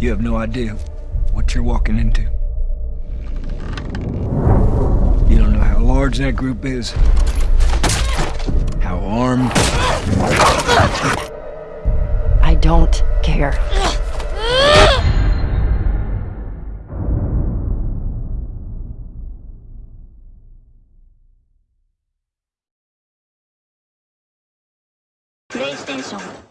You have no idea what you're walking into. You don't know how large that group is, how armed. I don't care. PlayStation